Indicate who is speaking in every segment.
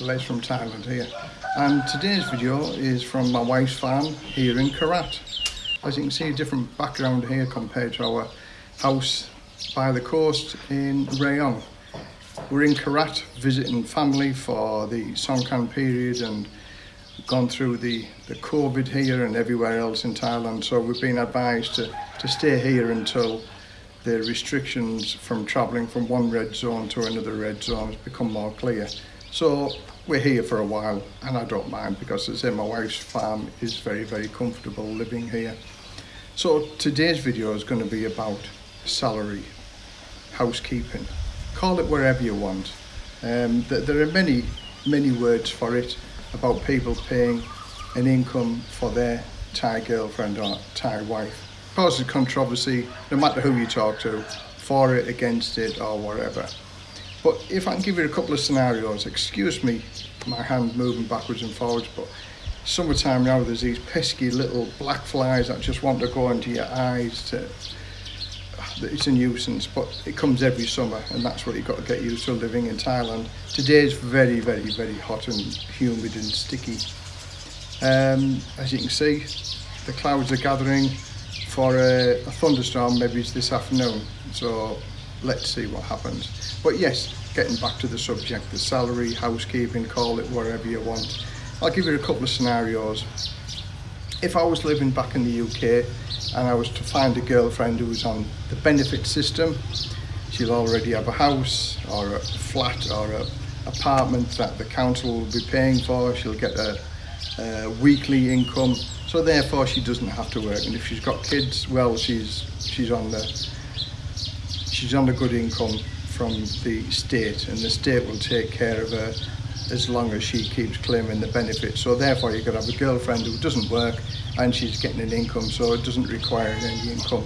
Speaker 1: Les from Thailand here and today's video is from my wife's farm here in Korat. As you can see a different background here compared to our house by the coast in Rayong. We're in Korat visiting family for the Songkran period and gone through the, the COVID here and everywhere else in Thailand so we've been advised to, to stay here until the restrictions from travelling from one red zone to another red zone has become more clear. So we're here for a while and I don't mind because as I say my wife's farm is very very comfortable living here. So today's video is going to be about salary, housekeeping, call it wherever you want. Um, there are many many words for it about people paying an income for their Thai girlfriend or Thai wife causes controversy no matter who you talk to, for it, against it or whatever. But if I can give you a couple of scenarios, excuse me, my hand moving backwards and forwards, but summertime now there's these pesky little black flies that just want to go into your eyes to it's a nuisance but it comes every summer and that's what you've got to get used to living in Thailand. Today is very very very hot and humid and sticky. Um, as you can see the clouds are gathering for a, a thunderstorm maybe it's this afternoon so let's see what happens but yes getting back to the subject the salary housekeeping call it whatever you want i'll give you a couple of scenarios. If i was living back in the uk and i was to find a girlfriend who was on the benefit system she'll already have a house or a flat or a apartment that the council will be paying for she'll get a, a weekly income. So therefore she doesn't have to work. And if she's got kids well she's she's on the she's on a good income from the state and the state will take care of her as long as she keeps claiming the benefits. so therefore you could have a girlfriend who doesn't work and she's getting an income so it doesn't require any income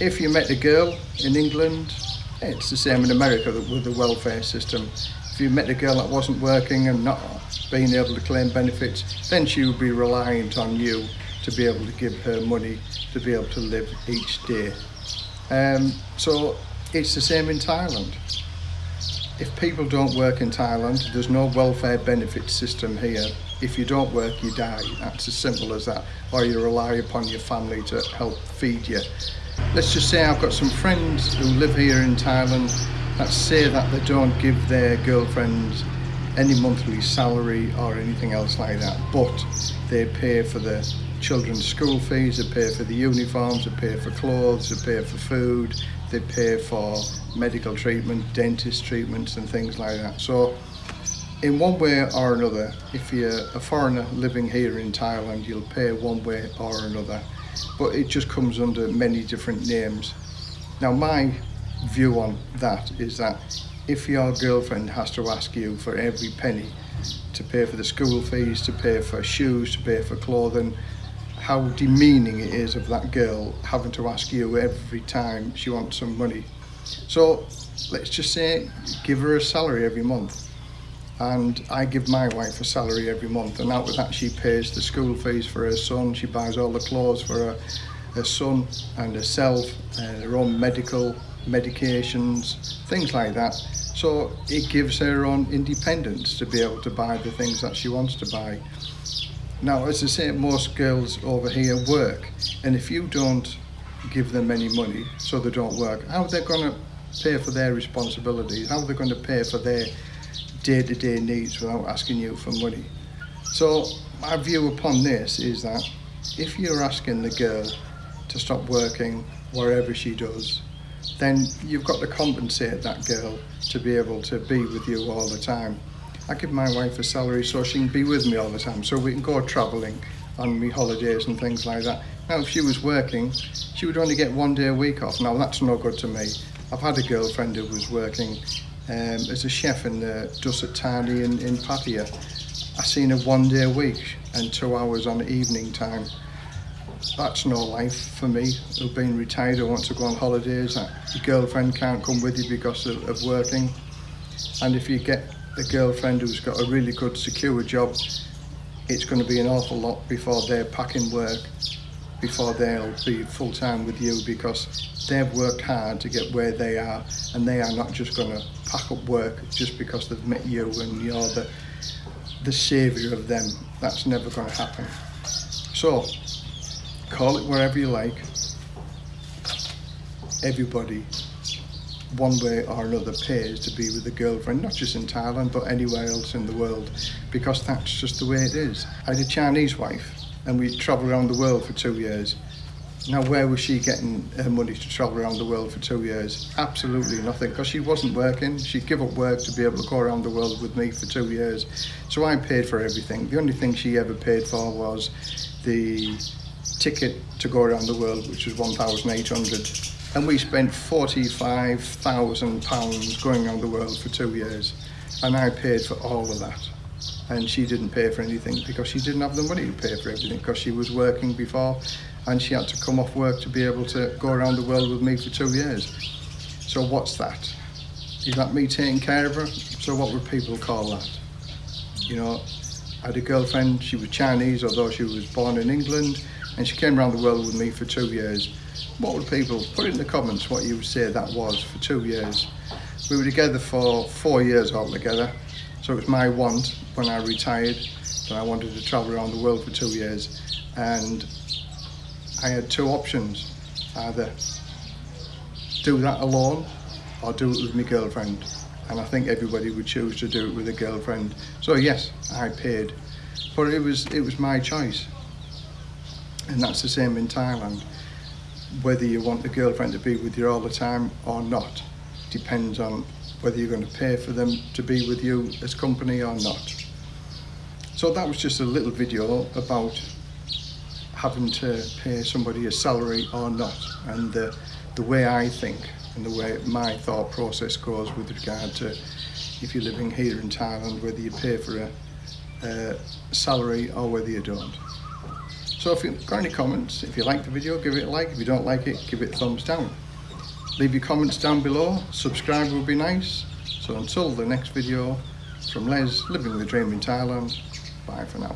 Speaker 1: if you met a girl in England it's the same in America with the welfare system if you met a girl that wasn't working and not being able to claim benefits, then she would be reliant on you to be able to give her money to be able to live each day. Um, so it's the same in Thailand. If people don't work in Thailand, there's no welfare benefit system here. If you don't work, you die. That's as simple as that. Or you rely upon your family to help feed you. Let's just say I've got some friends who live here in Thailand that say that they don't give their girlfriends any monthly salary or anything else like that but they pay for the children's school fees they pay for the uniforms they pay for clothes they pay for food they pay for medical treatment dentist treatments and things like that. So in one way or another if you're a foreigner living here in Thailand you'll pay one way or another. But it just comes under many different names. Now my view on that is that if your girlfriend has to ask you for every penny to pay for the school fees, to pay for shoes, to pay for clothing, how demeaning it is of that girl having to ask you every time she wants some money. So let's just say give her a salary every month and I give my wife a salary every month and out of that she pays the school fees for her son, she buys all the clothes for her, her son and herself and her own medical medications, things like that. So it gives her own independence to be able to buy the things that she wants to buy. Now, as I say, most girls over here work, and if you don't give them any money so they don't work, how are they going to pay for their responsibilities? How are they going to pay for their day-to-day -day needs without asking you for money? So my view upon this is that if you're asking the girl to stop working wherever she does, then you've got to compensate that girl to be able to be with you all the time. I give my wife a salary so she can be with me all the time, so we can go travelling on me holidays and things like that. Now, if she was working, she would only get one day a week off. Now, that's no good to me. I've had a girlfriend who was working um, as a chef in the Dusit Thani in, in Pattaya. I seen her one day a week and two hours on evening time that's no life for me. I've been retired, I want to go on holidays. Your girlfriend can't come with you because of, of working. And if you get a girlfriend who's got a really good secure job, it's going to be an awful lot before they're packing work before they'll be full time with you because they've worked hard to get where they are and they are not just going to pack up work just because they've met you and you're the the saviour of them. That's never going to happen. So, call it whatever you like. Everybody, one way or another, pays to be with a girlfriend, not just in Thailand, but anywhere else in the world, because that's just the way it is. I had a Chinese wife, and we travelled around the world for two years. Now, where was she getting her money to travel around the world for two years? Absolutely nothing, because she wasn't working. She'd give up work to be able to go around the world with me for two years. So I paid for everything. The only thing she ever paid for was the ticket to go around the world, which was 1,800. And we spent £45,000 going around the world for two years. And I paid for all of that and she didn't pay for anything because she didn't have the money to pay for everything because she was working before and she had to come off work to be able to go around the world with me for two years. So what's that? Is that me taking care of her? So what would people call that? You know, I had a girlfriend, she was Chinese, although she was born in England, and she came around the world with me for two years. What would people, put in the comments what you would say that was for two years. We were together for four years altogether, so it was my want when I retired that I wanted to travel around the world for two years. And I had two options, either do that alone or do it with my girlfriend. And I think everybody would choose to do it with a girlfriend. So yes, I paid, but it was it was my choice. And that's the same in Thailand. Whether you want the girlfriend to be with you all the time or not depends on whether you're going to pay for them to be with you as company or not. So that was just a little video about having to pay somebody a salary or not and the, the way I think and the way my thought process goes with regard to if you're living here in Thailand, whether you pay for a, a salary or whether you don't. So if you've got any comments, if you like the video, give it a like. If you don't like it, give it a thumbs down. Leave your comments down below. Subscribe would be nice. So until the next video, from Les, living the dream in Thailand, bye for now.